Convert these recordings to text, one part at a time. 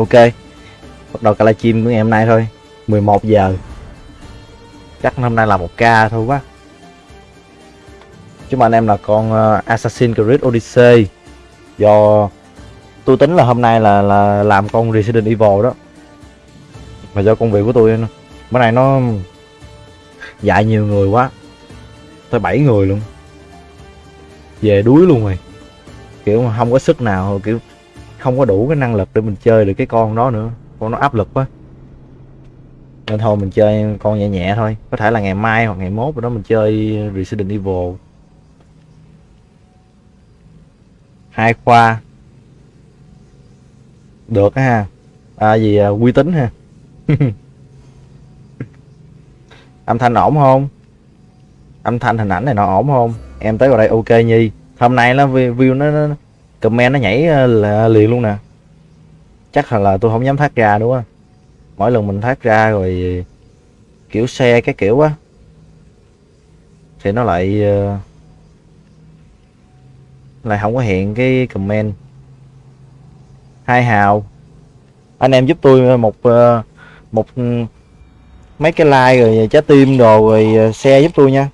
ok. Bắt đầu cả livestream của ngày hôm nay thôi. 11 giờ. Chắc hôm nay là một ca thôi quá. Chúng anh em là con uh, Assassin's Creed Odyssey. Do tôi tính là hôm nay là là làm con Resident Evil đó. Mà do công việc của tôi bữa nay nó dạy nhiều người quá. Tới 7 người luôn. Về đuối luôn rồi. Kiểu mà không có sức nào kiểu không có đủ cái năng lực để mình chơi được cái con đó nữa. Con nó áp lực quá. Nên thôi mình chơi con nhẹ nhẹ thôi. Có thể là ngày mai hoặc ngày mốt rồi đó mình chơi Resident Evil. Hai khoa. Được á ha. À gì à, uy tín ha. Âm thanh ổn không? Âm thanh hình ảnh này nó ổn không? Em tới vào đây ok nhi. Hôm nay nó view nó, nó comment nó nhảy ờ, là liền luôn nè. Chắc là, là tôi không dám thoát ra đúng không? Mỗi lần mình thoát ra rồi kiểu xe cái kiểu á thì nó lại ờ, lại không có hiện cái comment. Hai hào. Anh em giúp tôi ờ, một một ừ, mấy cái like rồi trái tim đồ rồi xe giúp tôi nha.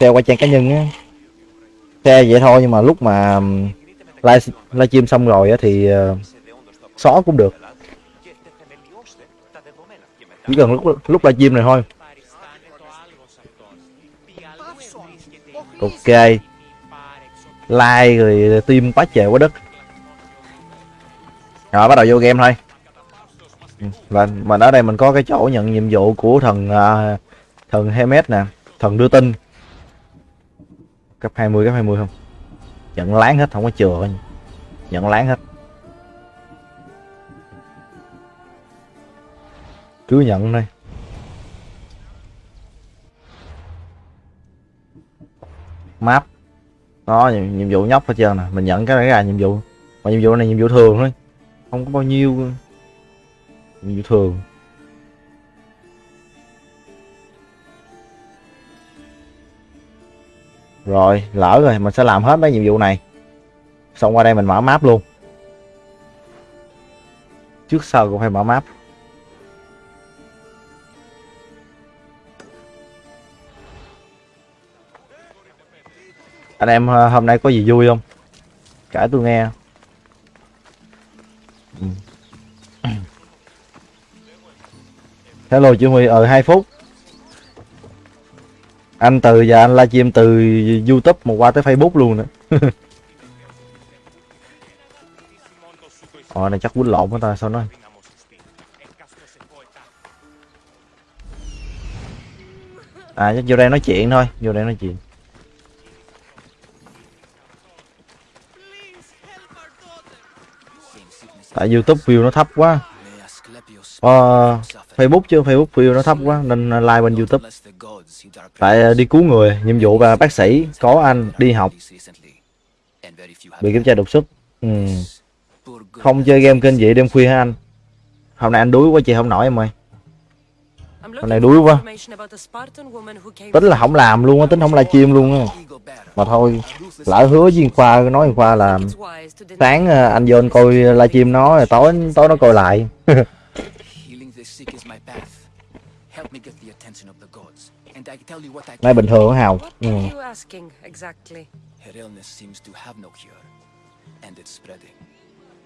Xe qua trang cá nhân á. Xe vậy thôi nhưng mà lúc mà ừ, live livestream xong rồi thì uh, xóa cũng được. Chỉ cần lúc lúc livestream này thôi. Ok. Like rồi tim quá trời quá đất. Rồi bắt đầu vô game thôi. Ừ, và mình ở đây mình có cái chỗ nhận nhiệm vụ của thần uh, thần Hermes nè thần đưa tin. Cấp 20 cấp 20 không? Nhận láng hết không có chừa nhận láng hết. Cứ nhận đây map. Đó nhiệm, vụ nhóc hết trơn nè mình nhận cái này ra nhiệm vụ. Mà nhiệm vụ này nhiệm vụ thường thôi. Không có bao nhiêu. Nhiệm vụ thường. Rồi, lỡ rồi, mình sẽ làm hết mấy nhiệm vụ này. Xong qua đây mình mở map luôn. Trước sau cũng phải mở map. Anh em ờ, hôm nay có gì vui không? Kể tôi nghe. Ừ. hello, chị Huy ở hai phút anh từ giờ anh livestream từ youtube một qua tới facebook luôn nữa. Ờ này chắc quýnh lộn của ta, sao nói? À chắc vô đây nói chuyện thôi, Vô đây nói chuyện. Tại youtube view nó thấp quá. Ờ Facebook chứ Facebook view nó thấp quá nên like bên YouTube. Tại ờ, đi cứu người, nhiệm vụ và bác sĩ có anh đi học. Bị kiểm tra đột xuất. Ừ. Không chơi game kênh vậy đêm khuya hả anh? Hôm nay anh đuối quá chị không nổi em ơi. Hôm nay đuối quá. Tính là không làm luôn á, tính không livestream luôn á. Mà thôi, lỡ hứa với Khoa nói Khoa là sáng ờ, anh vô anh coi livestream nó rồi tối tối nó coi lại. Nay bình thường Hào? Ừ. Her illness seems to have no cure, and it's spreading.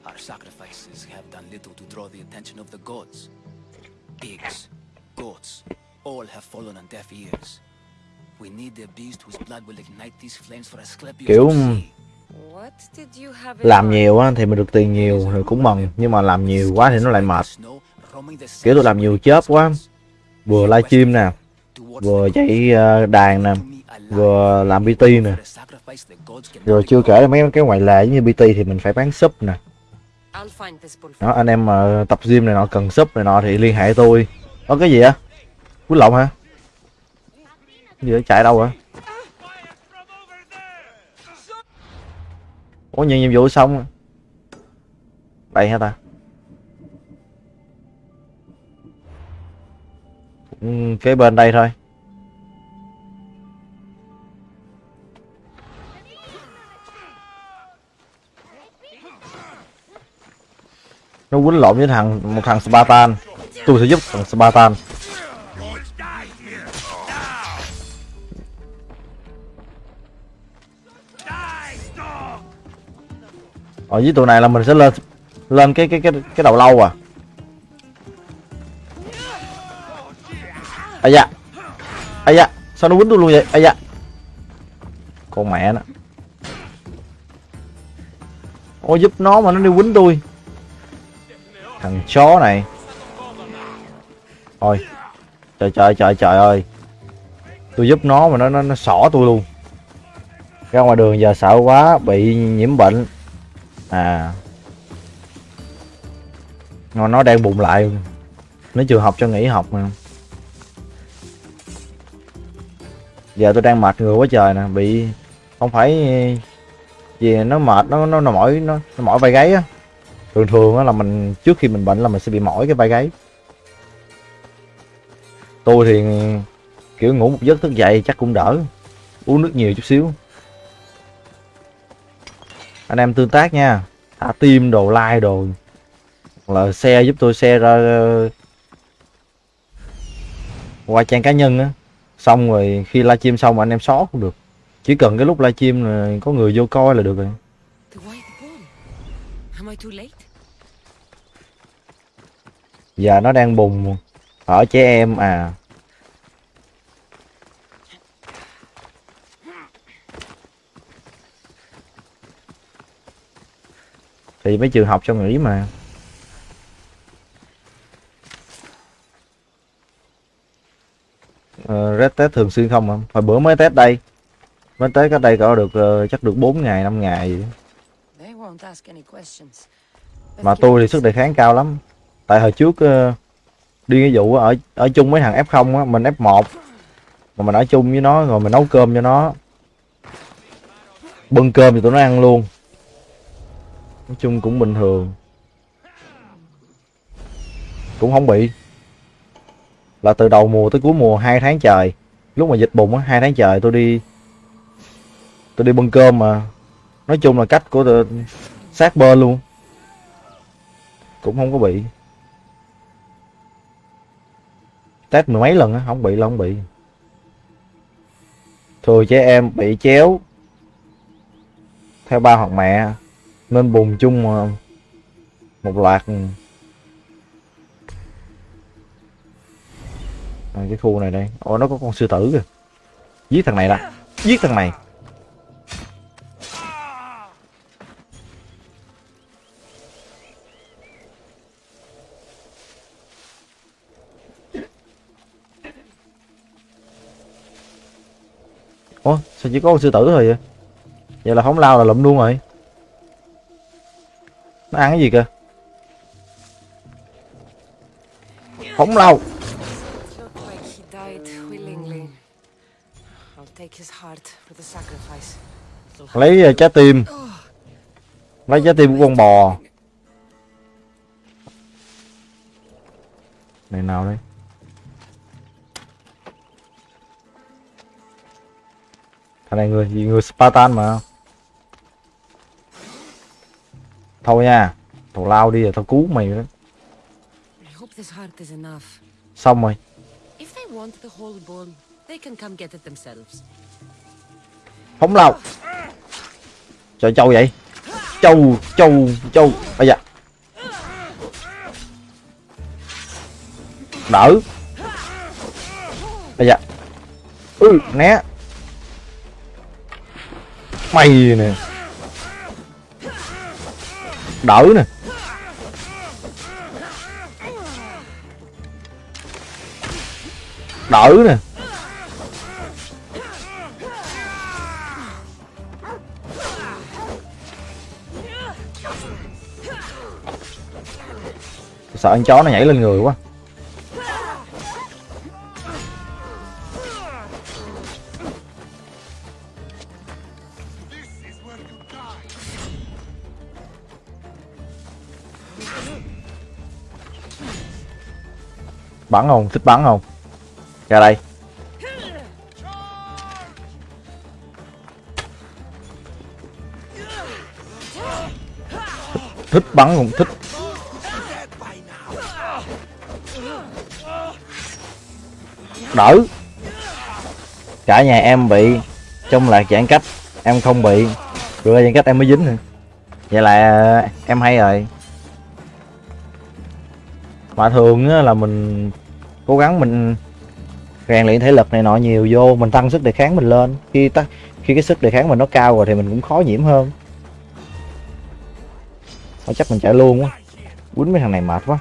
Our sacrifices have done little to draw the attention of the gods. Pigs, goats, all have fallen on deaf ears. We need a beast whose blood will ignite these flames for Asclepius Kiểu làm nhiều á thì mình được tiền nhiều thì cũng mừng nhưng mà làm nhiều quá thì nó lại mệt kiểu tôi làm nhiều chớp quá vừa livestream nè, vừa chạy ờ, đàn nè, vừa làm bt nè. Rồi chưa kể là mấy cái ngoại lệ như bt thì mình phải bán sub nè. Đó, anh em mà tập gym này nọ, cần sub này nọ thì liên hệ tôi. Có cái gì á? Quýnh lộn hả? Gì đó chạy đâu hả? Ủa nhận nhiệm vụ xong đây hả ta? Ừ, kế bên đây thôi. Nó quýnh lộn với thằng, một thằng Spartan. Tôi sẽ giúp thằng Spartan. Ở dưới tụi này là mình sẽ lên lên cái cái cái cái đầu lâu à. Ây da. Ây da sao nó quýnh tôi luôn vậy? Ây da. Con mẹ nó. Ôi giúp nó mà nó đi quýnh tôi. Thằng chó này. Thôi trời trời trời trời ơi. Tôi giúp nó mà nó nó, nó xỏ tôi luôn. Ra ngoài đường giờ sợ quá bị nhiễm bệnh. À. Nó nó đang bụng lại. Nó trường học cho nghỉ học mà. Giờ tôi đang mệt người quá trời nè bị không phải gì nó mệt nó nó, nó mỏi nó, nó mỏi vai gáy á. Thường thường á là mình trước khi mình bệnh là mình sẽ bị mỏi cái vai gáy. Tôi thì kiểu ngủ một giấc thức dậy chắc cũng đỡ uống nước nhiều chút xíu. Anh em tương tác nha thả tim đồ like đồ là xe giúp tôi xe ra ờ, qua trang cá nhân á xong rồi khi livestream xong mà anh em xóa cũng được. Chỉ cần cái lúc livestream là có người vô coi là được rồi. Giờ nó đang bùng. Ở trẻ em à. Thì mấy trường học cho nghỉ mà ờ, red test thường xuyên không hồi bữa mới test đây. Mới test cái đây có được ờ, chắc được 4 ngày 5 ngày gì mà tôi thì sức đề kháng cao lắm. Tại hồi trước ờ, đi cái vụ ở ở chung với thằng F0 á mình F1 mà mình ở chung với nó rồi mình nấu cơm cho nó. Bưng cơm thì tụi nó ăn luôn. Nói chung cũng bình thường. Cũng không bị là từ đầu mùa tới cuối mùa, hai tháng trời. Lúc mà dịch bùng á, hai tháng trời tôi đi tôi đi bưng cơm mà. Nói chung là cách của tôi sát bên luôn. Cũng không có bị. Test mười mấy lần á, không bị là không bị. Thường trẻ em bị chéo theo ba hoặc mẹ, nên bùng chung một loạt à, cái khu này đây. Ồ nó có con sư tử kìa. Giết thằng này đã. Giết thằng này. Ủa sao chỉ có con sư tử thôi vậy? Vậy là không lao là lụm luôn rồi. Nó ăn cái gì kìa? Phóng lao. Lấy ờ, trái tim. Lấy trái tim của con bò. Này nào đây thằng này người gì người Spartan mà. Thôi nha tao lao đi rồi tao cứu mày đó enough. xong rồi phóng lao trời, trâu vậy? Trâu trâu trâu. Bây giờ. Đỡ. Bây giờ. Ừ né. Mày nè. Đỡ nè. Đỡ nè. Sợ con chó nó nhảy lên người quá. Bắn không? Thích bắn không? Ra đây. Thích bắn không? Thích. Đỡ. Cả nhà em bị trong lạc giãn cách em không bị. Rồi giãn cách em mới dính nữa vậy là ờ, em hay rồi. Mà thường á, là mình cố gắng mình rèn luyện thể lực này nọ nhiều vô mình tăng sức đề kháng mình lên. Khi ta khi cái sức đề kháng mình nó cao rồi thì mình cũng khó nhiễm hơn. Thôi chắc mình chạy luôn quá. Quýnh mấy thằng này mệt quá.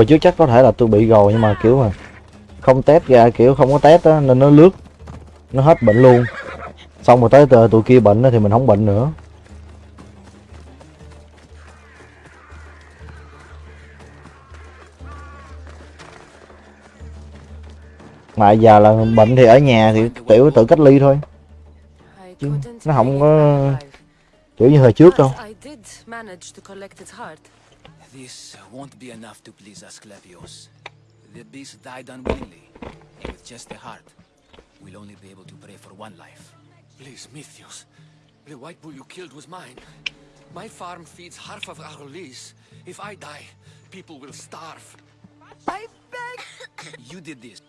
Rồi chứ trước chắc có thể là tôi bị rồi nhưng mà kiểu mà không test ra, kiểu không có test á, nên nó lướt, nó hết bệnh luôn. Xong rồi tới tụi tụi kia bệnh thì mình không bệnh nữa. Mà giờ là bệnh thì ở nhà thì tiểu tự cách ly thôi. Chứ nó không có- kiểu như hồi trước đâu. But I did manage to collect its heart. This won't be enough to please Asclepios. The beast died unwillingly, and with just a heart, we'll only be able to pray for one life. Please, Mythios. The white bull you killed was mine. My farm feeds half of our lease. If I die, people will starve. I beg! You did this.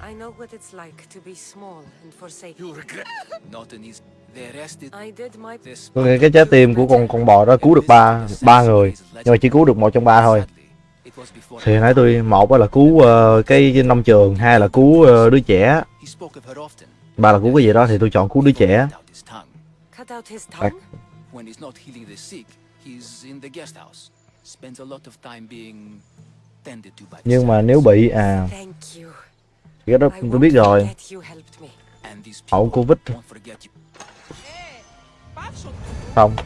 I know what it's like to be small and forsaken. You'll regret. Not an easy. The rest is I did my this. tôi nghĩ cái trái tim của con con bò đó cứu được ba ba người nhưng mà chỉ cứu được một trong ba thôi. Thì nãy tôi một là cứu ờ, cái nông trường hai là cứu ờ, đứa trẻ. Ba là cứu cái gì đó thì tôi chọn cứu đứa trẻ. nhưng mà nếu bị à cái đó tôi biết rồi. hậu covid không.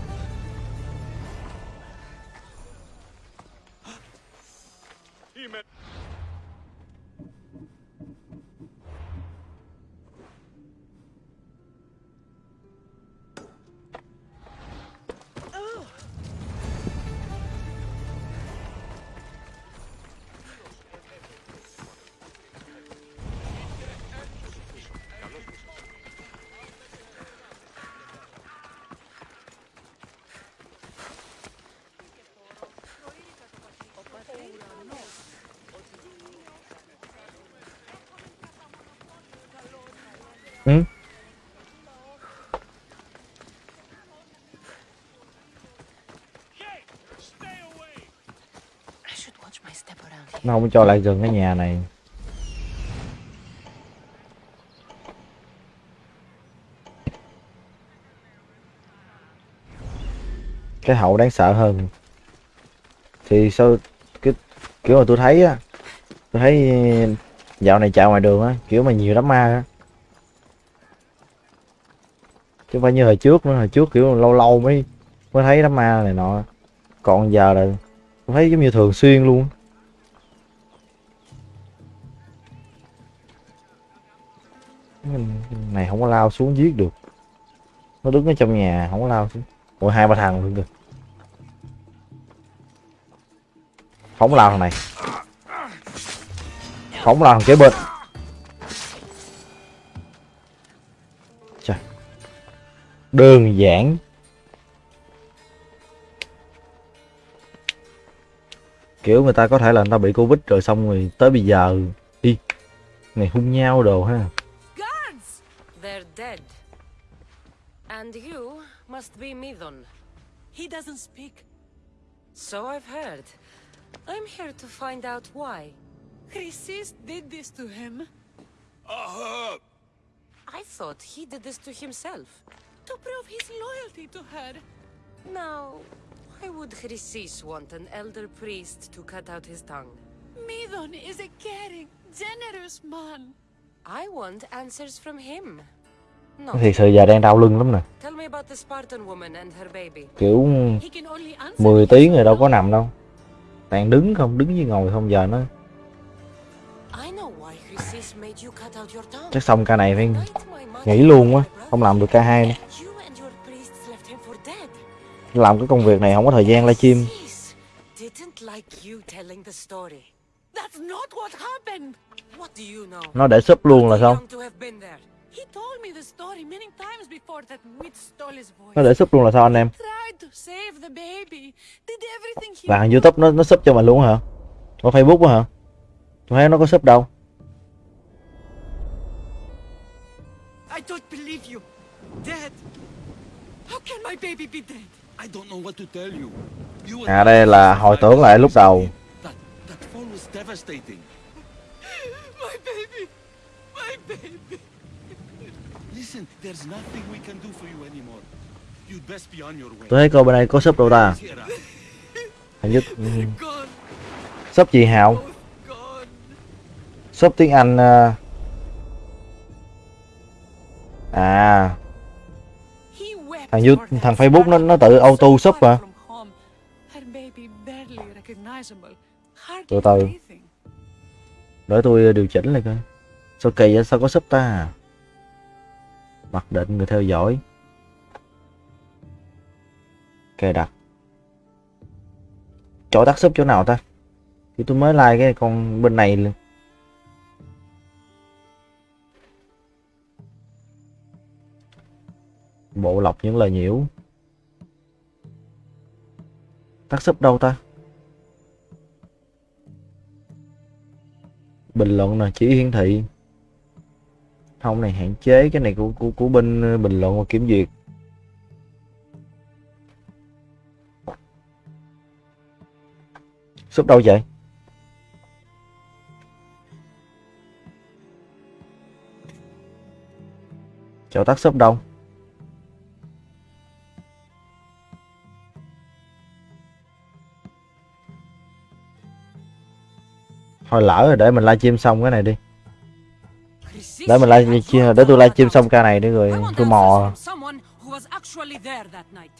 Không cho lại gần cái nhà này. Cái hậu đáng sợ hơn. Thì sao cái, kiểu mà tôi thấy á, tôi thấy dạo này chạy ngoài đường á, kiểu mà nhiều đám ma á. Chứ không phải như hồi trước nữa, hồi trước kiểu lâu lâu mới mới thấy đám ma này nọ. Còn giờ là, tôi thấy giống như thường xuyên luôn này không có lao xuống giết được. Nó đứng ở trong nhà, không có lao xuống. Ôi, hai ba thằng luôn kìa. Phóng lao thằng này. Phóng lao thằng kế bên. Trời. đơn giản. Kiểu người ta có thể là người ta bị covid rồi xong rồi tới bây giờ đi này hung nhau đồ ha. Dead. And you must be Midon. He doesn't speak. So I've heard. I'm here to find out why. Chrysis did this to him uh-huh. I thought he did this to himself. to prove his loyalty to her. Now, why would Chrysis want an elder priest to cut out his tongue? Midon is a caring, generous man. I want answers from him. Thiệt sự giờ đang đau lưng lắm nè. Kiểu He can only answer 10 me tiếng rồi đâu có nằm đâu. Toàn đứng không đứng với ngồi không giờ nó chắc xong ca này phải nghỉ luôn quá không làm được ca hai nữa. Làm cái công việc này không có thời gian livestream nó để sub luôn là Too sao young to have been there. He told me the story many times before that witch stole his nó để sub luôn là sao anh em he là youtube nó nó sub cho mình luôn hả có facebook hả tôi thấy nó có sub đâu I don't believe you. Dead. How can my baby be dead? I don't know what to tell you. You à đây là hồi tưởng lại lúc đầu That that fall was devastating. My baby. My baby. Tôi thấy cô bên đây có sub đâu ta? Hình như Gone. sub chị gone. sub tiếng anh ờ, à. Thằng You- for that thằng Facebook nó- nó tự auto far mà. Từ từ. để tôi điều chỉnh lại coi. Sao kỳ vậy? Sao có sub ta mặc định người theo dõi. Cài đặt. Chỗ tắt sub chỗ nào ta? Thì tôi mới like cái con bên này luôn. Bộ lọc những lời nhiễu. Tắt sub đâu ta? Bình luận là chỉ hiển thị không, này, hạn chế cái này của của của bên ờ, bình luận và kiểm duyệt. Súp đâu vậy? Chỗ tắt súp đâu? Thôi lỡ rồi, để mình livestream xong cái này đi để mình your livestream life để tôi for livestream that xong ca này đi rồi tôi mò from someone who was actually there that night.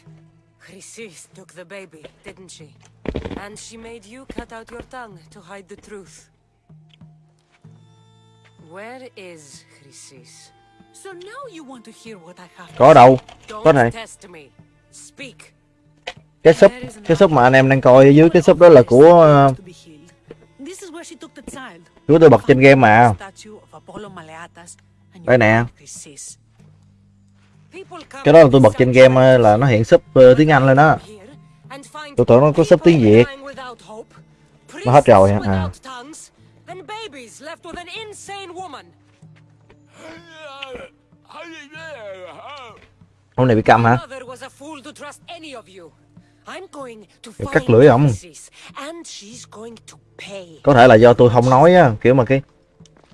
Chrysis took the baby, didn't she? And she made you cut out your tongue to hide the truth. Where is Chrysis? So now you want to hear what I have to có đâu Don't Có này. test me. Speak. cái sub cái sub mà anh em đang coi ở dưới cái sub đó là của ờ, của tôi bật trên game mà Đây nè cái đó là tôi bật trên game là nó hiện sub ờ, tiếng anh lên đó Tôi tưởng nó có sub tiếng Việt. Nó hết rồi hả? À. hôm này bị câm hả find cắt lưỡi pay. có thể là do tôi không nói á kiểu mà cái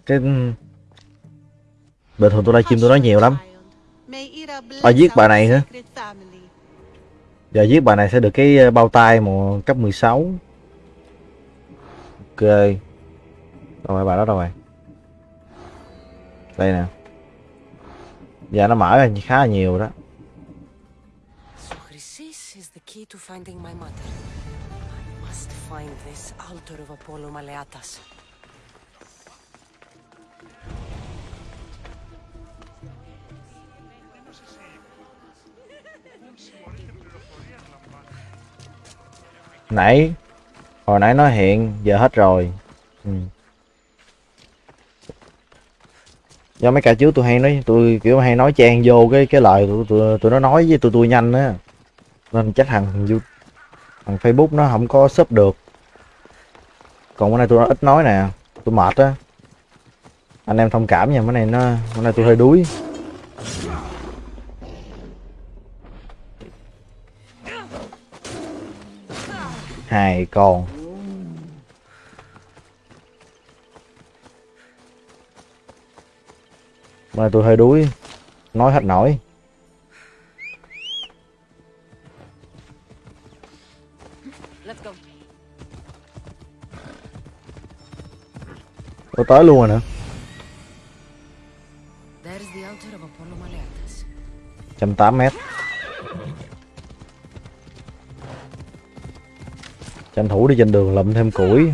cái bình thường tôi livestream tôi nói nhiều lắm Bà giết bà này hả? giờ giết bà này sẽ được cái ờ, bao tay một cấp 16 ok đâu rồi, bà đó đâu rồi đây nè giờ nó mở ra khá là nhiều đó key to finding my mother. I must find this altar of Apollo Maleatas. Nãy hồi nãy nó hiện giờ hết rồi. Ừ. do mấy cả trước tôi hay nói tôi kiểu hay nói chen vô cái cái lời tụi tụi, tụi nó nói với tụi tôi nhanh á. Nên chắc thằng thằng facebook nó không có sub được. Còn bữa nay tôi ít nói nè tôi mệt á. Anh em thông cảm nha bữa nay nó bữa nay tôi hơi đuối. Hai con mà tôi hơi đuối nói hết nổi Let's go. tôi tới luôn rồi nè There's the altar of Apollo Maleatas. 108 mét tranh thủ đi trên đường lụm thêm củi.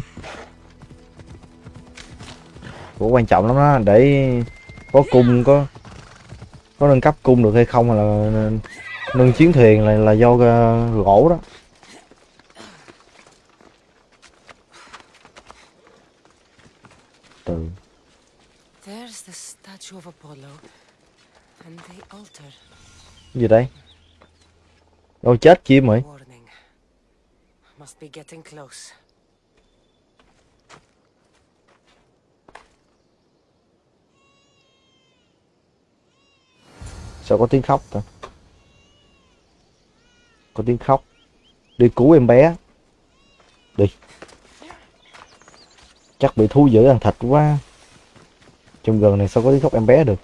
Của quan trọng lắm đó để có cung có có nâng cấp cung được hay không là nâng chiến thuyền là là do ờ, gỗ đó. Từ. Gì đây? Đâu chết chim rồi? Warning. Must be getting close. sao có tiếng khóc ta? Có tiếng khóc. Đi cứu em bé. Đi. Chắc bị thu giữ ăn thịt quá. Trong gần này sao có tiếng khóc em bé được?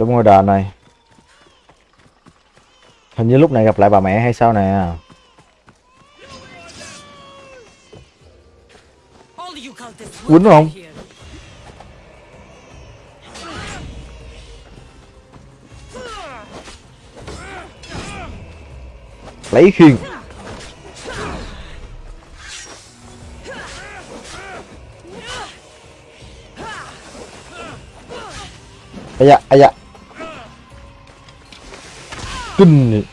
Trong ngôi đền này. Hình như lúc này gặp lại bà mẹ hay sao nè. Quýnh không? lấy khiên. Ây da ây da kinh vậy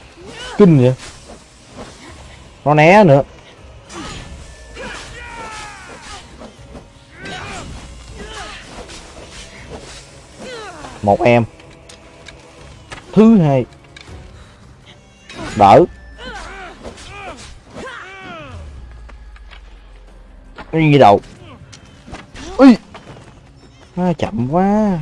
kinh vậy nó né nữa. Một em. Thứ hai. Đỡ. Cái đầu. Ui. À, Chậm quá.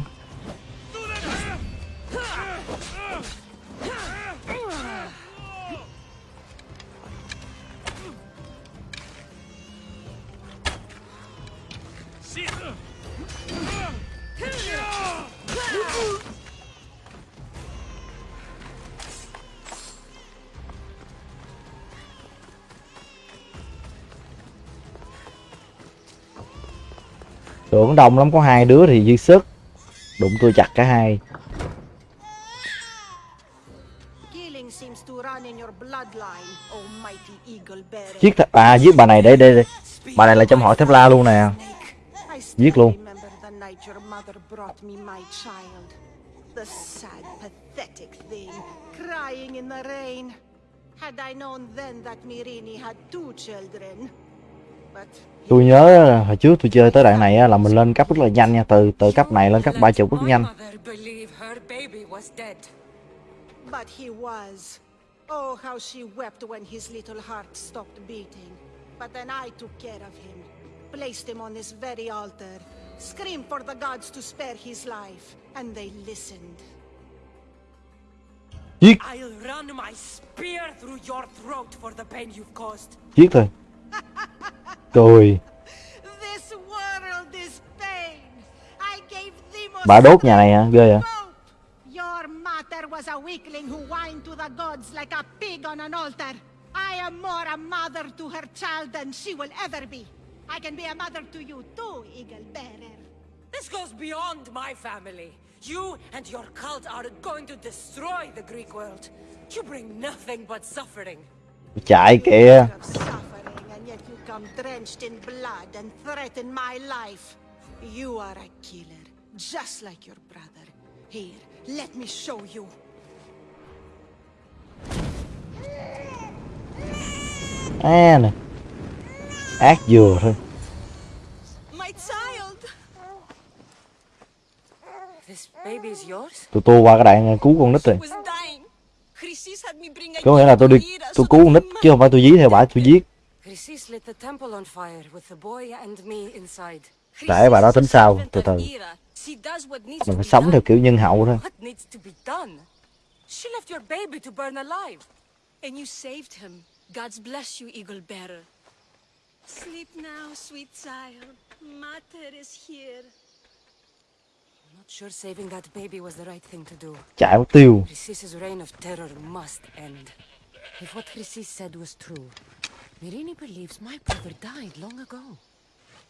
Tưởng đông lắm có hai đứa thì dư sức Đụng tôi chặt cả hai bearer. Giết th- À giết bà này đây đây đây Bà này là trong họ thép la luôn nè Giết luôn. The sad, pathetic thing, crying in the rain. Had I known then that Mirini had two children. Tôi nhớ hồi trước tôi chơi tới đoạn này là mình lên cấp rất là nhanh nha Từ từ cấp này lên cấp ba chục rất nhanh. But he was. Oh, how she wept when his little heart stopped beating. But then I took care of him, placed him on this very altar, screamed for the gods to spare his life, and they listened. Giết I'll run my spear through your throat for the pain you've caused. Giết thôi Cười This world is pain. I gave thee most Bà đốt nhà này hả? Ghê vậy. Your mother was a weakling who whined to the gods like a pig on an altar. I am more a mother to her child than she will ever be. I can be a mother to you too, Eagle Bearer. This goes beyond my family. You and your cult are going to destroy the Greek world. You bring nothing but suffering. Chạy kìa Come drenched in blood and threaten my life. You are a killer, just like your brother. Here, let me show you. À nè Ác dừa thôi My child! This baby is yours? Tôi tua qua cái đoạn cứu con nít rồi was dying. Chrysis had me bring a Có nghĩa là tôi đi Tôi cứu con nít chứ không phải tôi dí theo bả tôi giết Chrysis lit the temple on fire with the boy and me inside. Để bà đó tính sao Từ từ She does what needs Mình phải sống theo kiểu nhân hậu thôi What needs to be done? She left your baby to burn alive. And you saved him. God's bless you, Eagle Bearer. Sleep now, sweet child. Mater is here. I'm not sure saving that baby was the right thing to do. Chạy tiêu Chrysis' reign of terror must end. If what Chrysis said was true, Mirini believes my brother died long ago.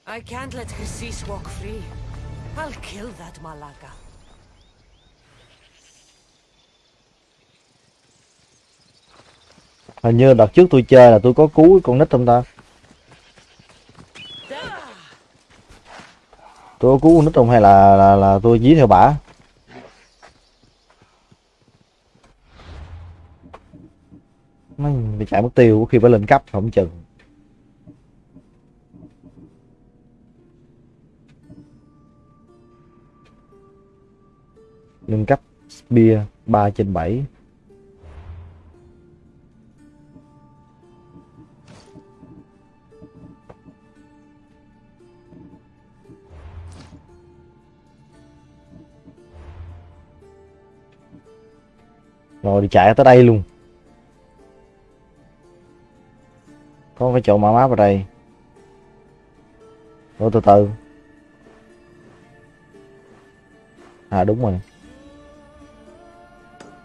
I can't let Chrysis walk free. I'll kill that Malaka. hình như đợt trước tôi chơi là tôi có cứu con nít không ta tôi có cứu con nít không hay là là, là tôi dí theo bả nó bị chạy mất tiêu khi phải lên cấp, không chừng. Nâng cấp bia 3 trên 7 rồi đi chạy tới đây luôn. Có cái chỗ mở map ở đây. Ủa từ từ. À đúng rồi.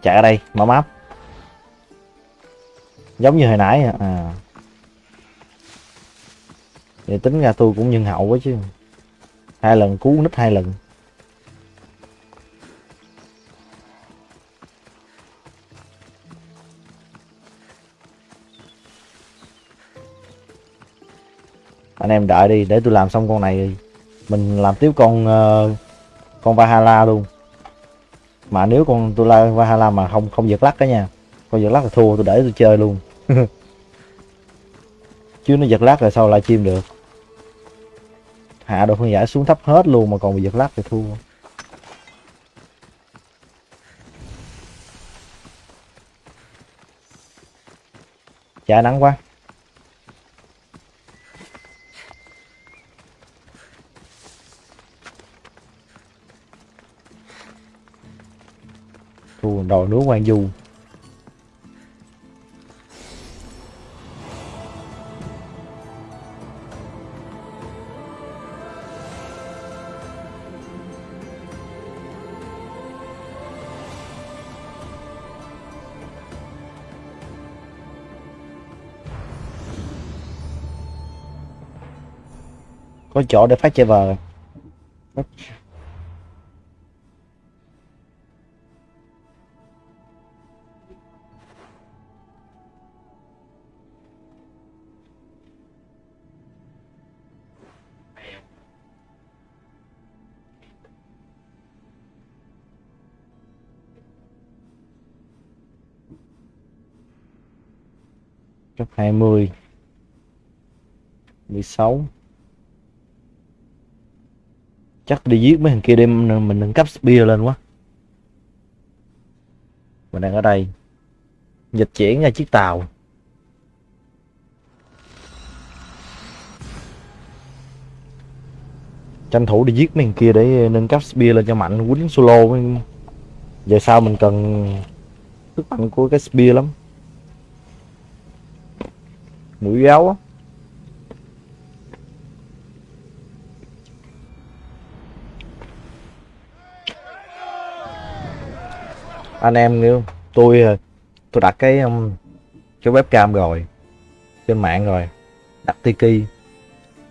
Chạy ở đây mở map. Giống như hồi nãy à, à. vậy tính ra tôi cũng nhân hậu quá chứ. Hai lần cứu nít hai lần. Anh em đợi đi để tôi làm xong con này mình làm tiếp con uh, con Valhalla luôn. Mà nếu con tôi la Valhalla mà không không giật lắc đó nha con giật lắc là thua tôi để tôi chơi luôn. Chứ nó giật lắc rồi sao lại chim được? Hạ độ phân giải xuống thấp hết luôn mà còn bị giật lắc thì thua. Chả nắng quá đồi núi quan du. Có chỗ để phát chơi vờ. 20 16 chắc đi giết mấy thằng kia đêm mình nâng cấp spear lên quá. Mình đang ở đây, dịch chuyển ra chiếc tàu. Tranh thủ đi giết mấy thằng kia để nâng cấp spear lên cho mạnh, quýnh solo về sau mình cần sức mạnh của cái spear lắm mũi giáo á. Anh em nếu tôi tôi đặt cái um, cái webcam rồi, trên mạng rồi, đặt tiki,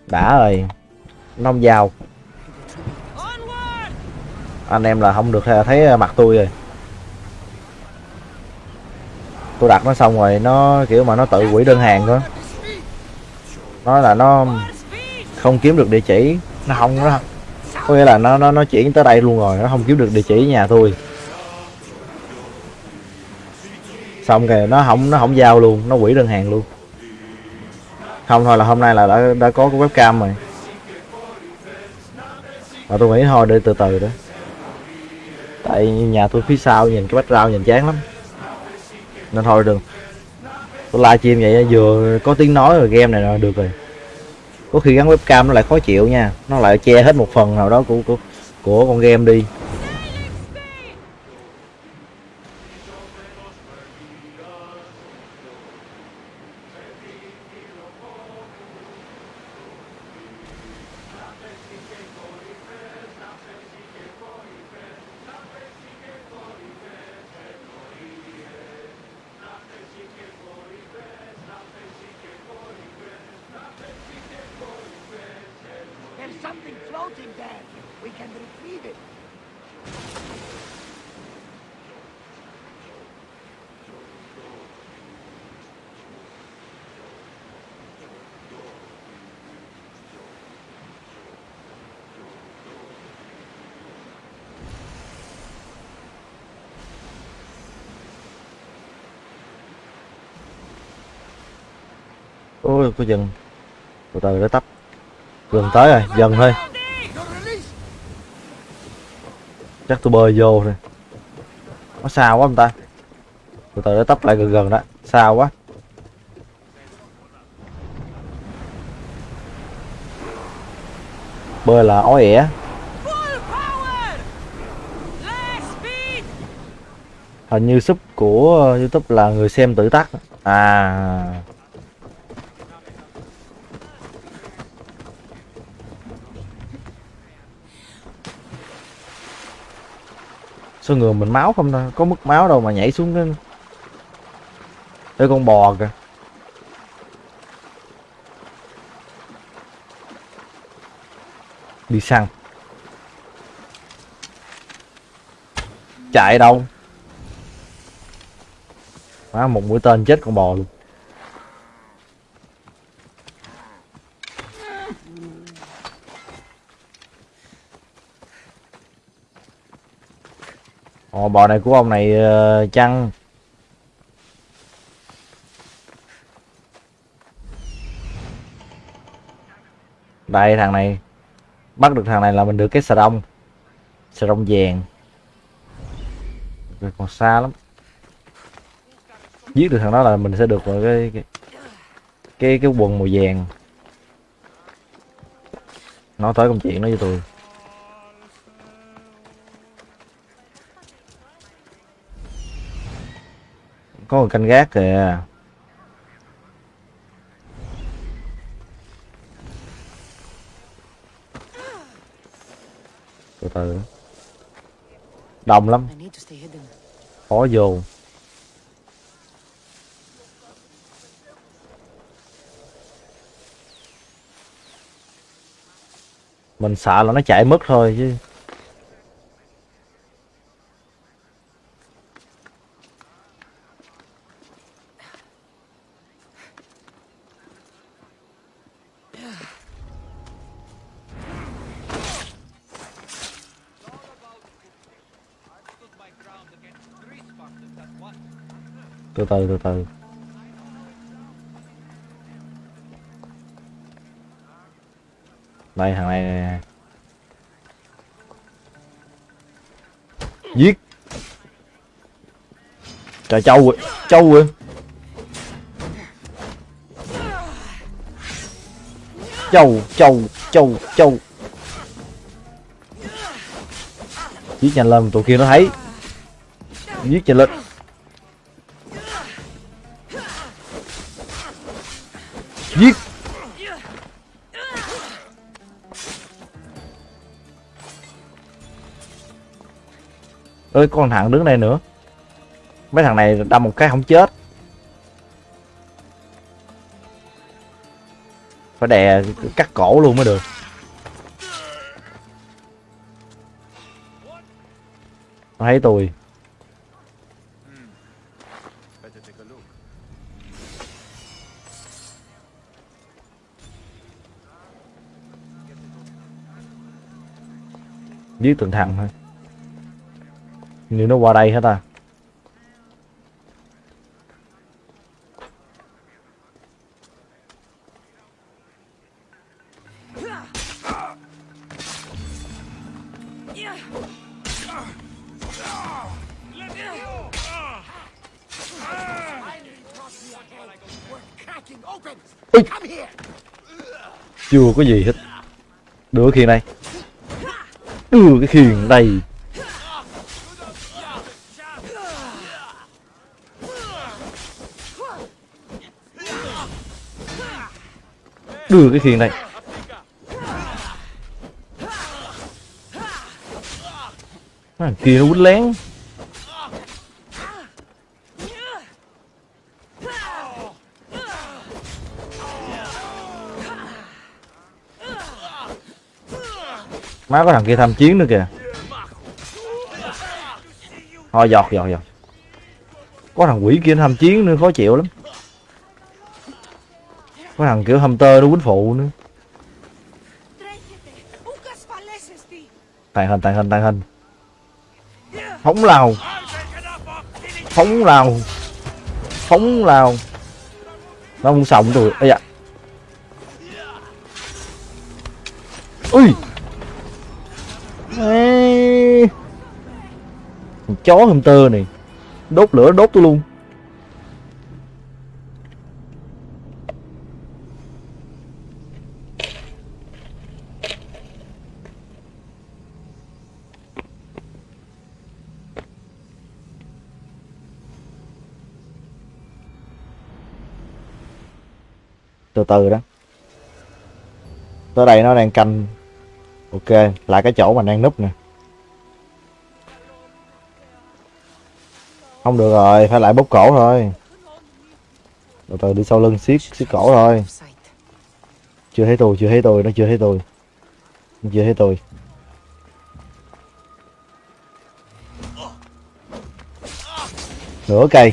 đã rồi, nó không giao. Anh em là không được thấy mặt tôi rồi. Tôi đặt nó xong rồi, nó kiểu mà nó tự quỷ đơn hàng thôi nói là nó không kiếm được địa chỉ. Nó không nó có nghĩa là nó nó nó chuyển tới đây luôn rồi nó không kiếm được địa chỉ nhà tôi. Xong kìa nó không nó không giao luôn nó quỷ đơn hàng luôn. Không thôi là hôm nay là đã đã có cái webcam rồi. Mà tôi nghĩ thôi để từ từ đó. Tại nhà tôi phía sau nhìn cái background nhìn chán lắm. Nên thôi đừng tôi livestream vậy vừa có tiếng nói rồi game này là được rồi. Có khi gắn webcam nó lại khó chịu nha nó lại che hết một phần nào đó của của, của con game đi. Của dân. Dần từ từ để tấp gần tới rồi, dần thôi. Chắc tôi bơi vô rồi nó xa quá ông ta? Từ từ để tấp lại gần gần đó. Xa quá. Bơi là ói ẻ. Hình như sub của youtube là người xem tự tắt à. Sao người mình máu không ta có mất máu đâu mà nhảy xuống cái Ê con bò kìa. Đi săn. Chạy đâu? Má một mũi tên chết con bò luôn. Ồ bò này của ông này ờ, chăng? Đây thằng này. Bắt được thằng này là mình được cái xà đông Xà đông vàng. Còn xa lắm. Giết được thằng đó là mình sẽ được một cái cái cái, cái quần màu vàng. Nói tới công chuyện đó với tôi Có người canh gác kìa. Từ từ. Đông lắm. Khó vô. Mình sợ là nó chạy mất thôi chứ từ từ từ từ. Đây, thằng này nè. giết. Trời, trâu rồi trâu rồi trâu trâu trâu trâu. Giết nhanh lên, tụi kia nó thấy. Giết nhanh lên. Giết. Ơi con thằng đứng đây nữa. Mấy thằng này đâm một cái không chết. Phải đè cắt cổ luôn mới được. Thấy tôi. Giết từng thằng thôi nếu nó qua đây hết à! Ui. Chưa có gì hết đưa khiên đây đưa cái khiền đây đưa ừ, cái khiền này. Thằng kia nó quýnh lén. Má có thằng kia tham chiến nữa kìa. Thôi, giọt giọt giọt. Có thằng quỷ kia tham chiến nữa, khó chịu lắm. Có thằng kiểu hunter nó quýnh phụ nữa. Tàn hình tàn hình tàn hình. Phóng lào. Phóng lào. Phóng lào. Nó muốn sống rồi Ây dạ Ui! Ê. Thằng chó hầm tơ này. Đốt lửa, đốt tôi luôn. Từ từ đó. Tới đây nó đang canh ok, lại cái chỗ mà đang núp nè. Không được rồi, phải lại bóp cổ thôi. Từ từ, đi sau lưng siết siết cổ thôi. Chưa thấy tôi, chưa thấy tôi, nó chưa thấy tôi. Nó chưa thấy tôi. Nửa cây.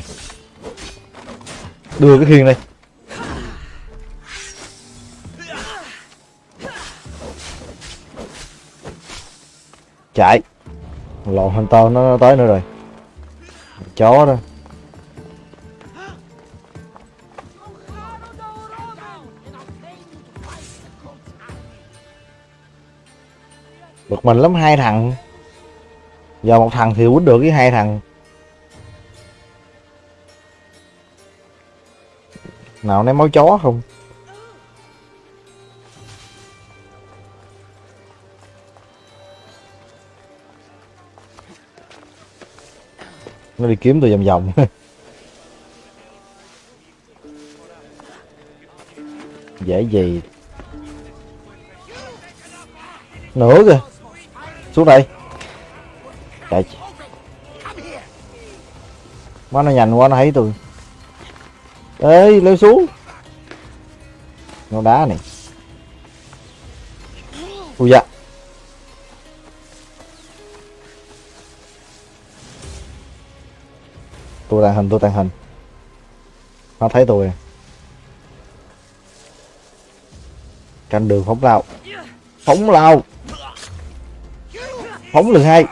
Đưa cái khiên đây. Chạy. Lộn hunter nó tới nữa rồi. Chó đó. Bực mình lắm, hai thằng. Giờ một thằng thì quýnh được với hai thằng. Nào, ném máu chó không? Nó đi kiếm tôi vòng vòng. Dễ gì? Nữa kìa. Xuống đây. Chạy má nó nhanh quá, nó thấy tôi. Ê, leo xuống. Nó đá này. Ui dạ tôi tàn hình, tôi tàn hình. Nó thấy tôi. Canh đường phóng lao phóng lao phóng lần hai.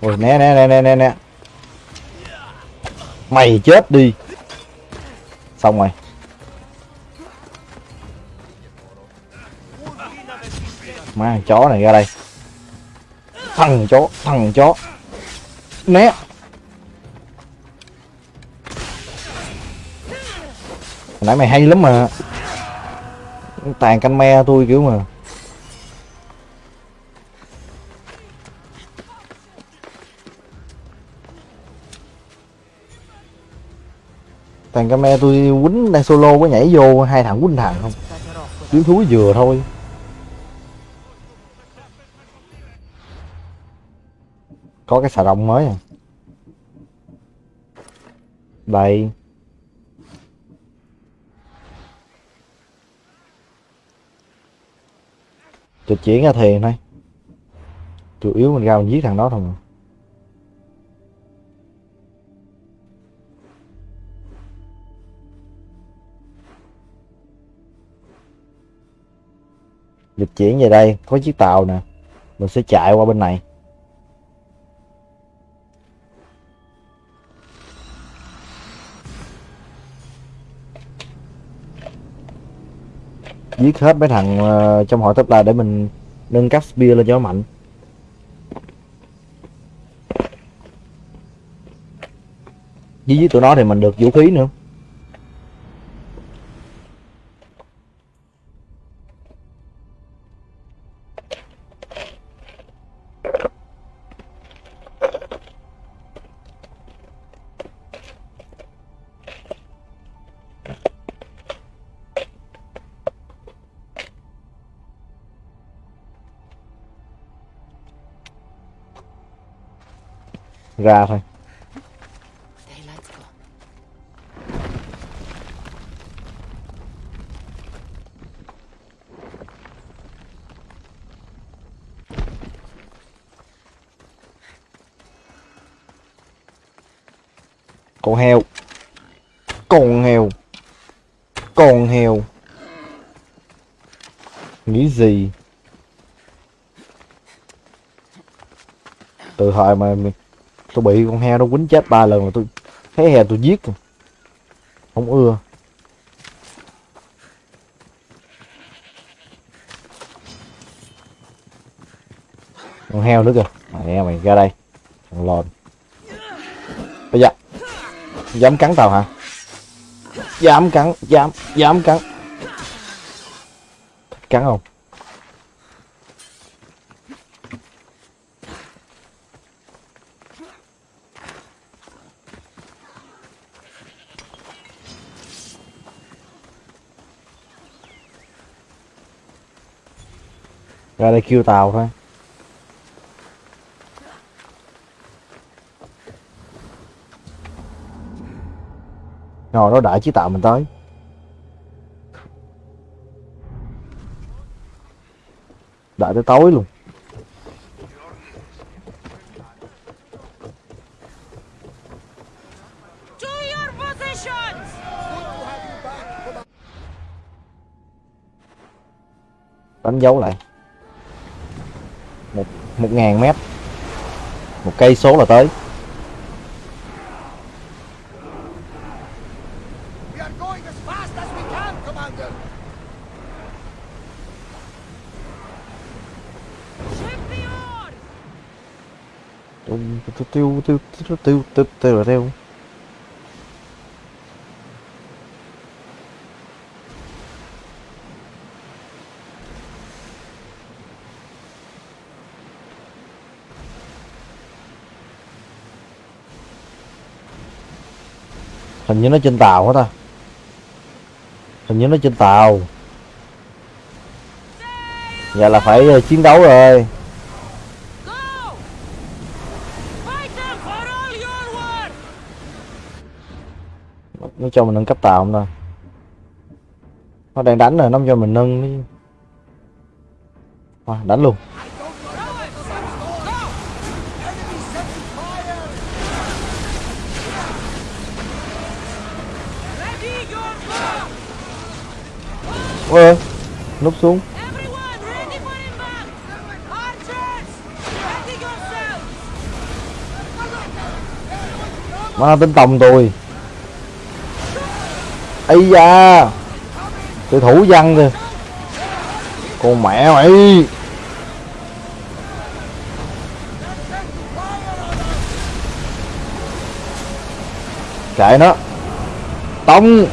Ôi nè nè nè nè nè nè mày chết đi. Xong rồi. Má chó này ra đây thằng chó thằng chó. Né. Hồi nãy mày hay lắm mà. Tàn canh me tôi kiểu mà. Tàn canh me tôi quýnh đang solo có nhảy vô, hai thằng quýnh thằng không? Kiếm thúi vừa thôi. Có cái xà rồng mới à? Đây. Trực chuyển ra thiền thôi. Chủ yếu mình ra mình giết thằng đó thôi mà. Dịch chuyển về đây, có chiếc tàu nè. Mình sẽ chạy qua bên này. Giết hết mấy thằng ờ, trong hội top là để mình nâng cấp spear lên cho nó mạnh. Với với tụi nó thì mình được vũ khí nữa. Ra thôi. Con heo. Con heo. Con heo. Nghĩ gì? Từ thời mà mi- tôi bị con heo nó quýnh chết ba lần mà tôi thấy heo tôi giết không ưa. Con heo nữa kìa. Mày mày ra đây. Thằng lồn. Bây giờ. Dám cắn tao hả? Dám cắn, dám dám cắn. Cắn không? Ra đây kêu tàu thôi. Ngồi đó đợi chí tạo mình tới. Đợi tới tối luôn. Đánh dấu lại một ngàn mét một cây số là tới We are going as fast as we can, Commander! Ship the oars! tiêu tiêu tiêu tiêu tiêu tiêu tiêu tiêu hình như nó trên tàu hết ta. Hình như nó trên tàu. Vậy là phải ờ, chiến đấu rồi. Nó cho mình nâng cấp tàu không ta? Nó đang đánh rồi, nó cho mình nâng đi đánh luôn. Ơi, núp xuống. Má tính tông tôi. Ây da tôi thủ văn kìa. Con mẹ mày kệ nó. Tông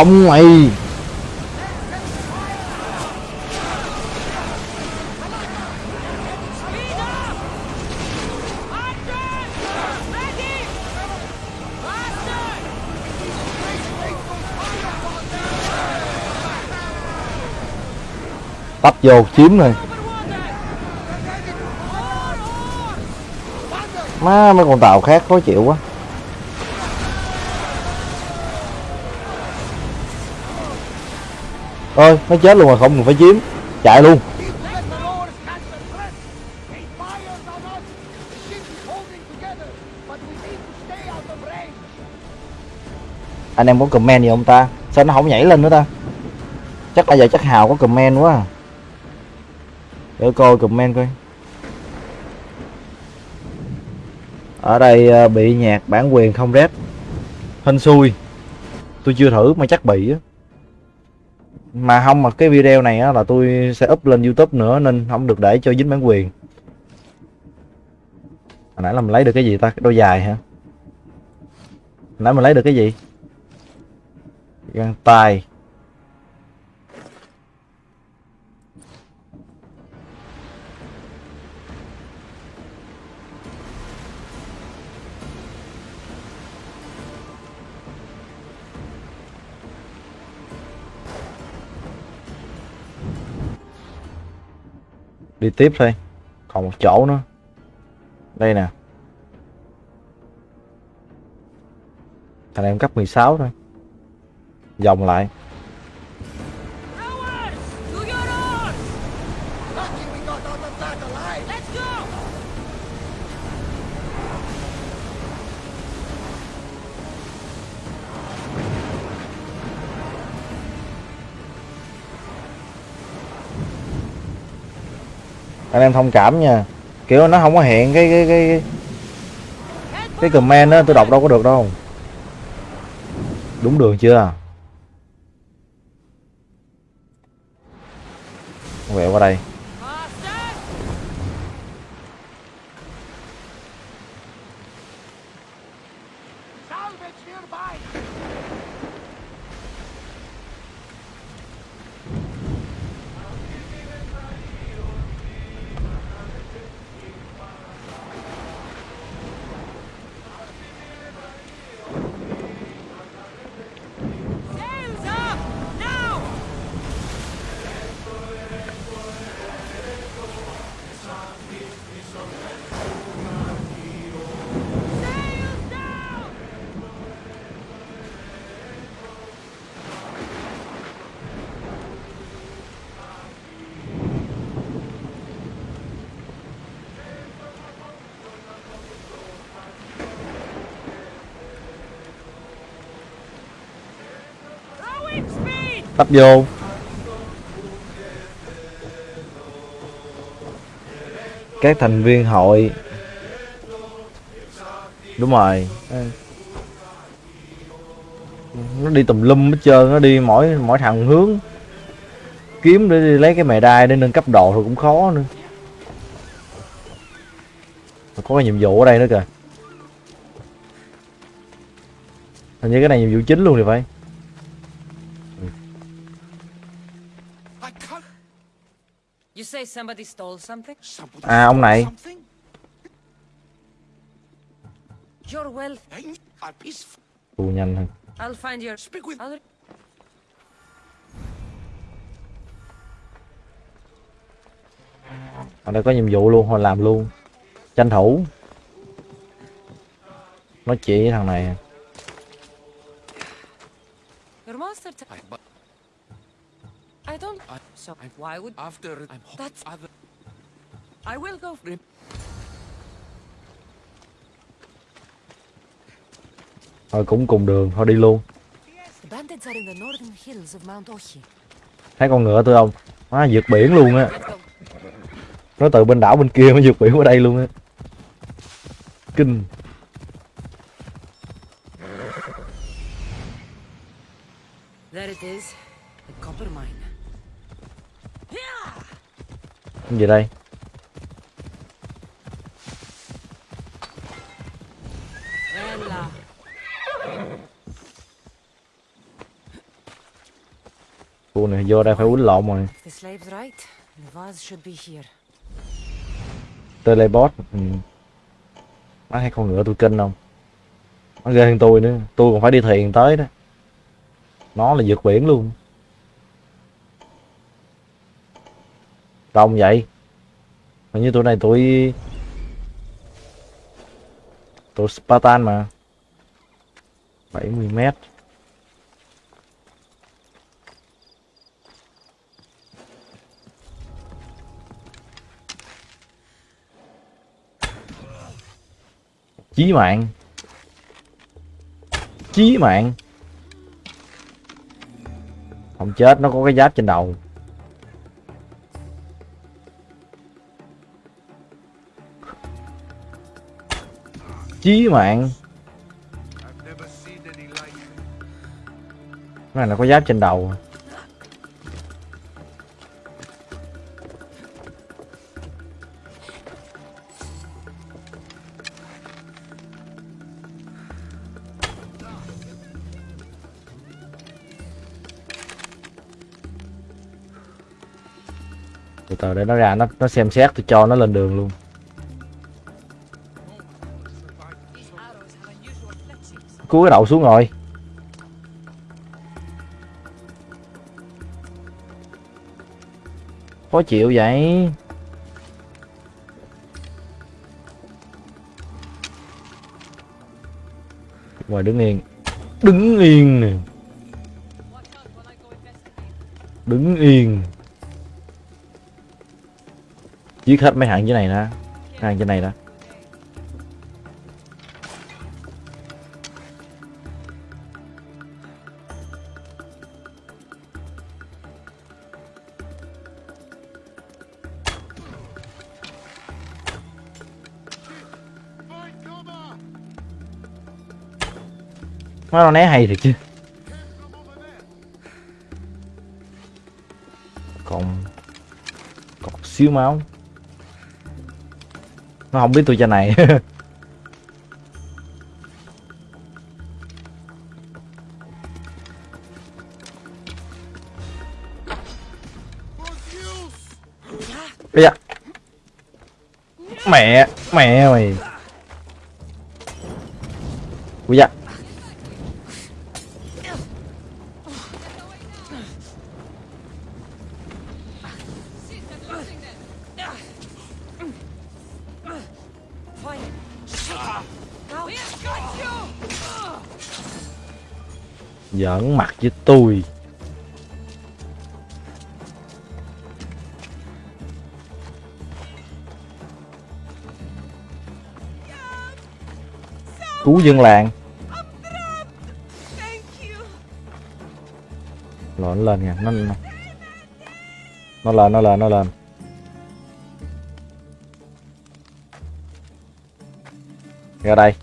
tông mày tấp vô chiếm rồi. Má mấy con tàu khác khó chịu quá. Ơi, nó chết luôn rồi, không cần phải chiếm chạy luôn. Anh em có comment gì không ta? Sao nó không nhảy lên nữa ta? Chắc là giờ chắc hào có comment quá à. để coi comment coi. Ở đây ờ, bị nhạc bản quyền không rep. Hên xui. Tôi chưa thử mà chắc bị á mà không, mà cái video này á, là tôi sẽ up lên youtube nữa, nên không được để cho dính bản quyền. Hồi nãy là mình lấy được cái gì ta? Cái đôi dài hả? Hồi nãy mình lấy được cái gì? Găng tay. Đi tiếp thôi. Còn một chỗ nữa. Đây nè. Thằng em cấp 16 thôi. Vòng lại. Anh em thông cảm nha. Kiểu nó không có hiện cái cái cái cái comment đó tôi đọc đâu có được đâu. Đúng đường chưa? Về qua đây. Tấp vô. Các thành viên hội. Đúng rồi. Nó đi tùm lum hết trơn nó đi mỗi mỗi thằng hướng. Kiếm để đi lấy cái mè đai để nâng cấp độ thì cũng khó nữa. Có cái nhiệm vụ ở đây nữa kìa. Hình như cái này nhiệm vụ chính luôn thì phải à ông này. Tù nhanh hơn I'll find your. Speak with. I'll... ở đây có nhiệm vụ luôn hồi làm luôn. Tranh thủ. Nói chuyện với thằng này I, don't. I, So why would after I'm That's- other. I will go? thôi cũng cùng đường thôi đi luôn thấy con ngựa tôi không nó vượt biển luôn á nó từ bên đảo bên kia nó vượt biển qua đây luôn á kinh There it is. The copper mine. cái gì đây? Khu này vô đây phải quýnh lộn rồi. Teleport ừ. má thấy con ngựa tôi kinh không? Nó ghê hơn tôi nữa. Tôi còn phải đi thuyền tới đó. Nó là vượt biển luôn đông vậy. Hình như tụi này tụi tụi Spartan mà. 70 mét. Chí mạng. Chí mạng. Không chết, nó có cái giáp trên đầu. Chí mạng. Cái này là có giáp trên đầu. Từ từ để nó ra, nó nó xem xét, tôi cho nó lên đường luôn. Cúi cái đầu xuống rồi. Khó chịu vậy. Ngoài đứng yên. Đứng yên nè. Đứng yên. Giết hết mấy hạng dưới này nè. Hàng trên này đó nó né hay thiệt chứ. Còn còn xíu máu. Nó không biết tôi cho này. Bây giờ Mẹ Mẹ mày Ui da. Giỡn mặt với tôi. Cứu dân làng. Thank! Rồi nó lên kìa Nó Nó lên nó lên nó lên. Ra đây.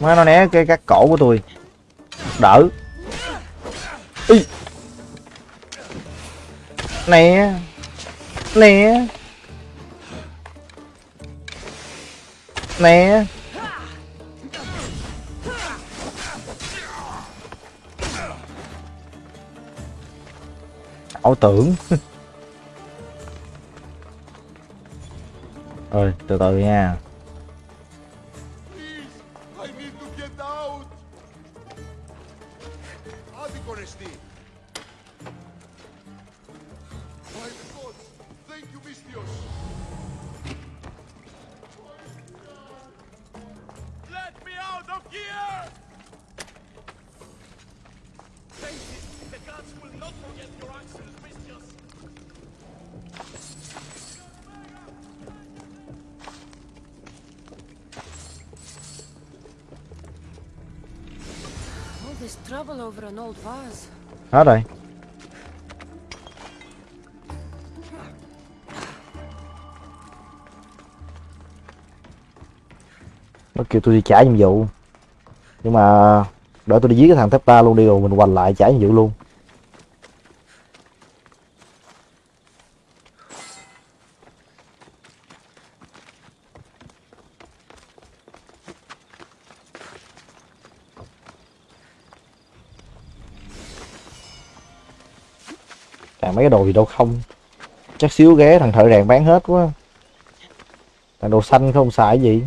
Má nó né cái cắt cổ của tôi. Đỡ. Ý. Nè Nè Nè ảo tưởng. Ơi từ từ nha. Hết rồi nó kêu tôi đi trả nhiệm vụ. Nhưng mà đợi tôi đi giết cái thằng thép ta luôn đi rồi mình hoành lại trả nhiệm vụ luôn. Mấy cái đồ gì đâu không. Chắc xíu ghé thằng thợ rèn bán hết quá. Thằng đồ xanh không xài gì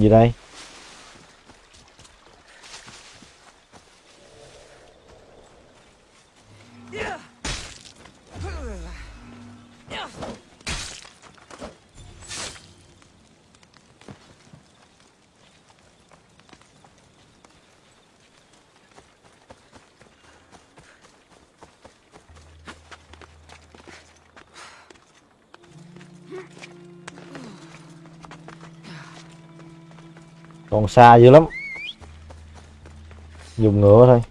gì đây còn xa dữ lắm. Dùng ngựa thôi.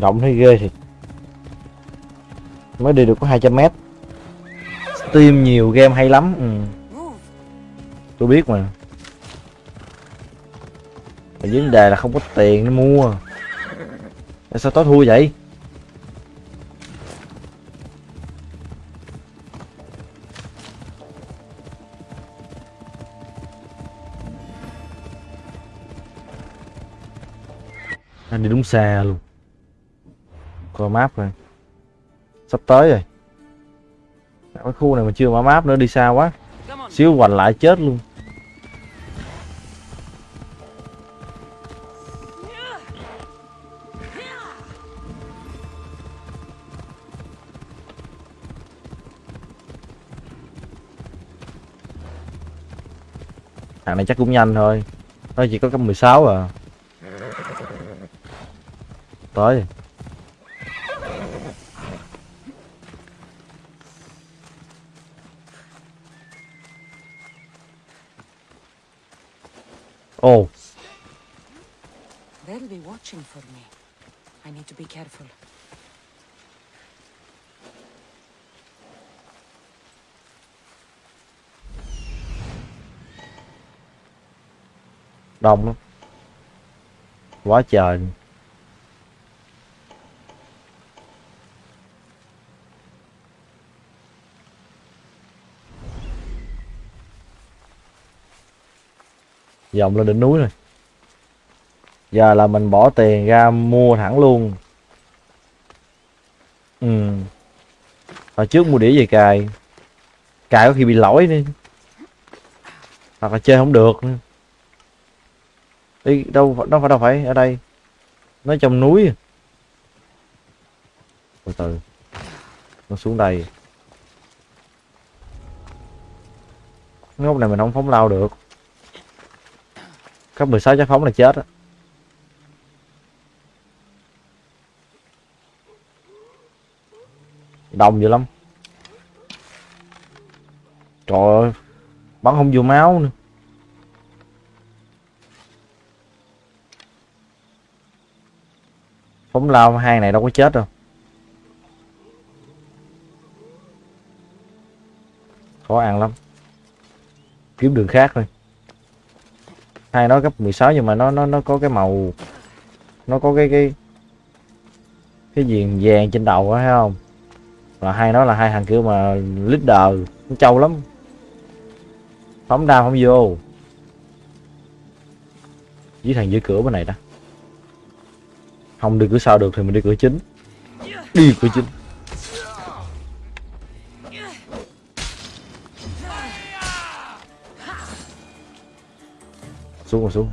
Rộng thấy ghê thì mới đi được có 200 mét. Steam nhiều, game hay lắm. Ừ. Tôi biết mà. Vấn đề là không có tiền để mua. Sao tối thua vậy? Anh đi đúng xa luôn coi map rồi. Sắp tới rồi. Cái khu này mà chưa mở map nữa, đi xa quá. Xíu hoành lại chết luôn. Thằng này chắc cũng nhanh thôi. Nó chỉ có cấp 16 à. Tới rồi. ồ They'll be watching for me. I need to be careful. đông lắm. Quá trời. Dòng lên đỉnh núi rồi. Giờ là mình bỏ tiền ra mua thẳng luôn ừ. Hồi trước mua đĩa về cài. Cài có khi bị lỗi đi hoặc là chơi không được nữa. Đi đâu đâu phải đâu phải ở đây. Nó trong núi à. từ từ. Nó xuống đây. Cái này mình không phóng lao được. Cấp 16 chắc phóng là chết á. Đông dữ lắm. Trời ơi, bắn không vô máu nữa. Phóng lao, hai này đâu có chết đâu. Khó ăn lắm. Kiếm đường khác thôi. Hai nó cấp 16 nhưng mà nó nó nó có cái màu, nó có cái cái cái viền vàng trên đầu á, thấy không? Là hai nó là hai thằng kiểu mà leader cũng trâu lắm. Phóng đao không vô. Với thằng dưới cửa bên này đó. Không đi cửa sau được thì mình đi cửa chính. Đi cửa chính. Xuống rồi, xuống.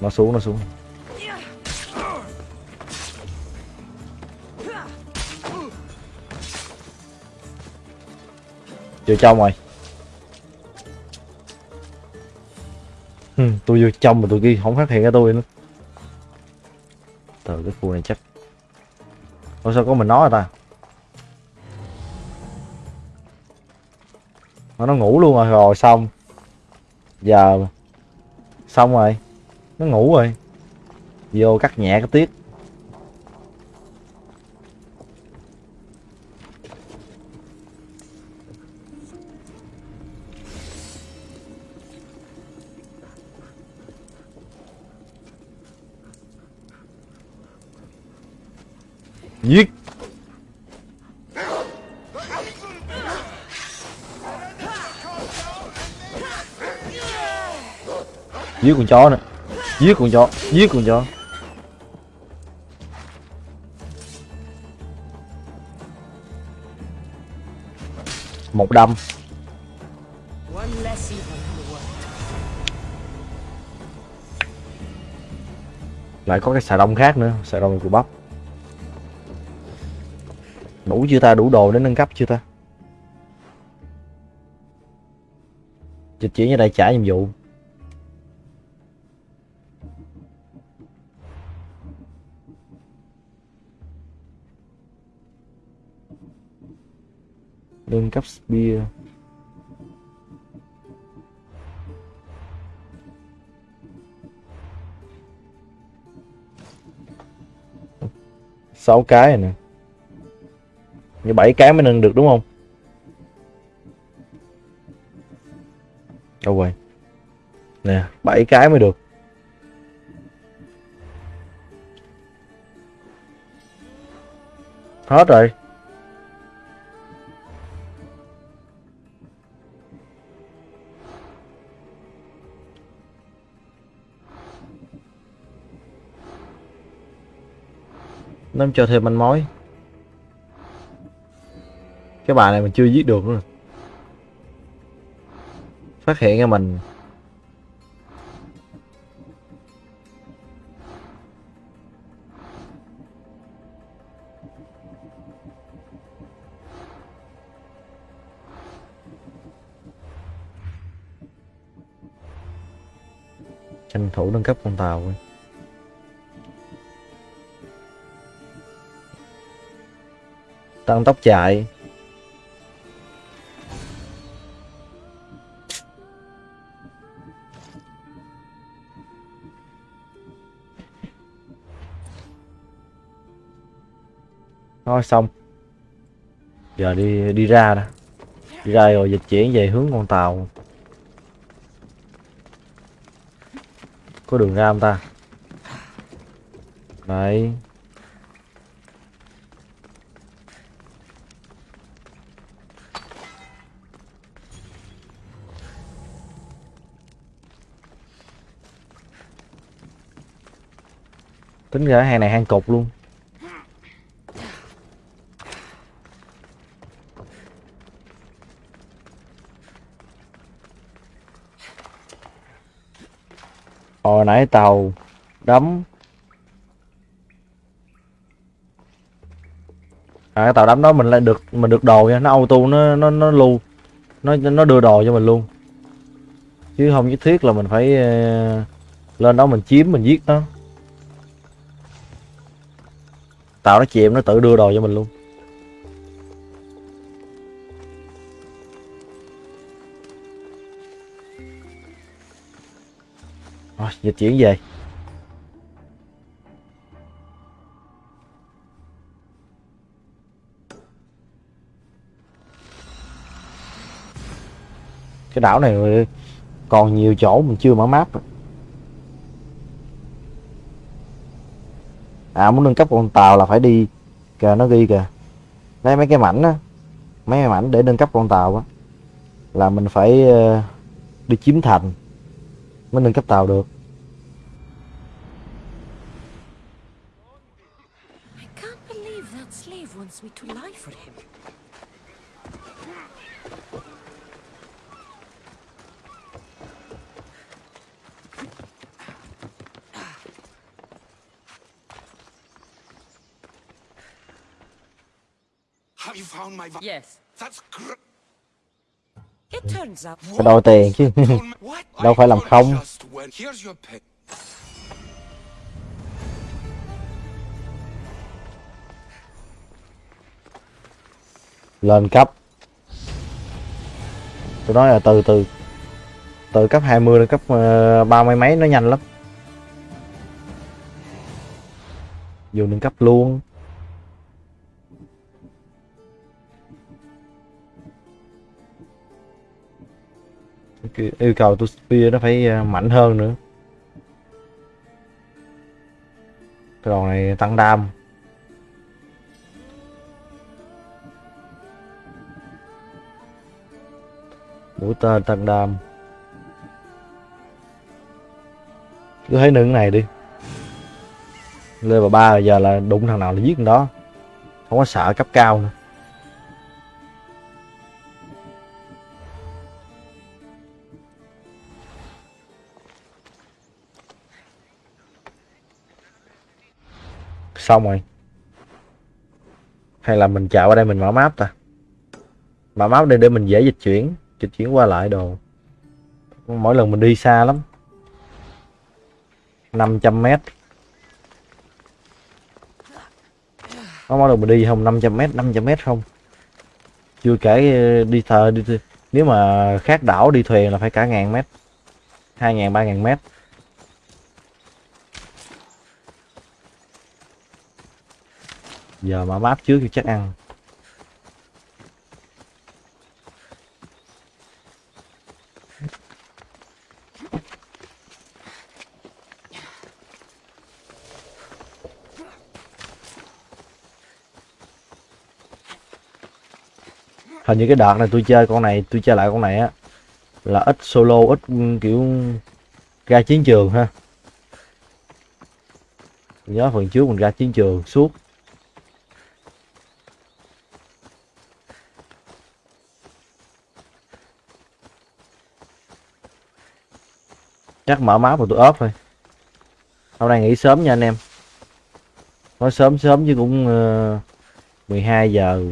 Nó xuống nó xuống. Vô trong rồi. Ừ, tôi vô trong mà tôi kia không phát hiện ra tôi nữa. Từ cái khu này chắc. Ủa, sao có mình nói rồi ta? Mà nó ngủ luôn rồi rồi xong. Giờ Xong rồi. Nó ngủ rồi. Vô cắt nhẹ cái tiết. Giết. Giết con chó nữa Giết con chó. Giết con chó. Một đâm. Lại có cái xà đông khác nữa. Xà đông của bắp Đủ chưa ta? Đủ đồ để nâng cấp chưa ta? Dịch chuyển ra đây trả nhiệm vụ nâng cấp spear sáu cái này. nè như 7 cái mới nâng được đúng không? Đâu rồi? Nè 7 cái mới được. Hết rồi. Nó chờ thêm manh mối cái bài này mình chưa giết được nữa phát hiện ra mình. Tranh thủ nâng cấp con tàu thôi. tăng tốc chạy. Thôi xong. Giờ đi đi ra nè. Đi ra rồi dịch chuyển về hướng con tàu. Có đường ra không ta? Đấy. Tính ra hàng này hang cục luôn hồi nãy tàu đắm. À, cái tàu đắm đó mình lại được mình được đồ nha. Nó auto nó nó nó lưu. Nó nó đưa đồ cho mình luôn. Chứ không nhất thiết là mình phải ờ, lên đó mình chiếm mình giết nó. Tàu nó chìm nó tự đưa đồ cho mình luôn. Rồi, dịch chuyển về. Cái đảo này còn nhiều chỗ mình chưa mở map. À muốn nâng cấp con tàu là phải đi kìa, nó ghi kìa. Lấy mấy cái mảnh á, mấy cái mảnh để nâng cấp con tàu á, là mình phải ờ, đi chiếm thành mới nâng cấp tàu được I can't believe that slave wants me to lie for him. Have you found my Yes. That's It turns out phải đòi tiền chứ? Đâu phải làm không. lên cấp. Tôi nói là từ từ. Từ cấp 20 đến cấp ờ, ba mươi mấy nó nhanh lắm. Dù nâng cấp luôn yêu cầu tôi spear nó phải ờ, mạnh hơn nữa. Cái đòn này tăng đam. Mũi tên tăng đam. Cứ thấy nâng này đi. Level ba giờ là đụng thằng nào là giết thằng đó. Không có sợ cấp cao nữa. Xong rồi. Hay là mình chạy qua đây mình mở map ta. Mở map đây để mình dễ dịch chuyển dịch chuyển qua lại đồ. Mỗi lần mình đi xa lắm. 500 mét. Có mỗi lần mình đi không 500 mét 500 mét không? Chưa kể ờ, đi thờ, đi nếu mà khác đảo, đi thuyền là phải cả ngàn mét. Hai ngàn, ba ngàn mét. giờ mà bát trước thì chắc ăn. Hình như cái đợt này tôi chơi con này, tôi chơi lại con này á, là ít solo, ít ừ, kiểu, ra chiến trường ha. Nhớ phần trước mình ra chiến trường suốt. Chắc mở máu rồi tôi ốp thôi. Hôm nay nghỉ sớm nha anh em. Nói sớm sớm chứ cũng ờ, uh, 12 giờ.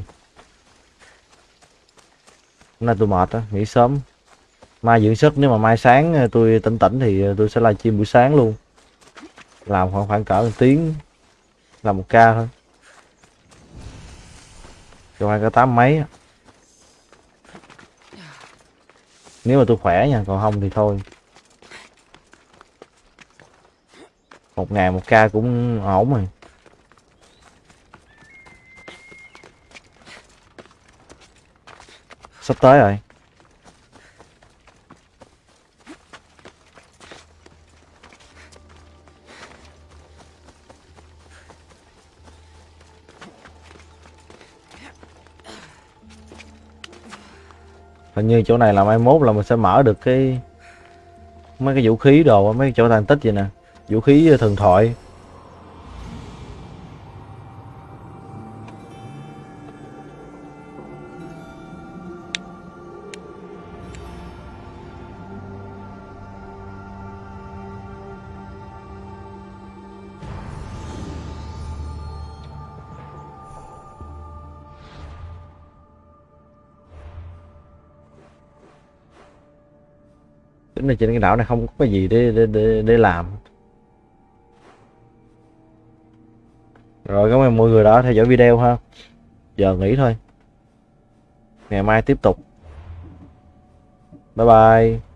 Hôm nay tôi mệt á nghỉ sớm. Mai dưỡng sức nếu mà mai sáng ờ, tôi tỉnh tỉnh thì ờ, tôi sẽ livestream buổi sáng luôn. Làm khoảng khoảng cỡ một tiếng. Làm một ca thôi. Cho hai cả tám mấy nếu mà tôi khỏe nha còn không thì thôi. Một ngày một ca cũng ổn rồi. Sắp tới rồi. Hình như chỗ này là mai mốt là mình sẽ mở được cái mấy cái vũ khí đồ, mấy cái chỗ tàn tích vậy nè vũ khí ờ, thần thoại. Tính là trên cái đảo này không có cái gì để để để, để làm. Rồi, cảm ơn mọi người đã theo dõi video ha. Giờ nghỉ thôi. Ngày mai tiếp tục. Bye bye.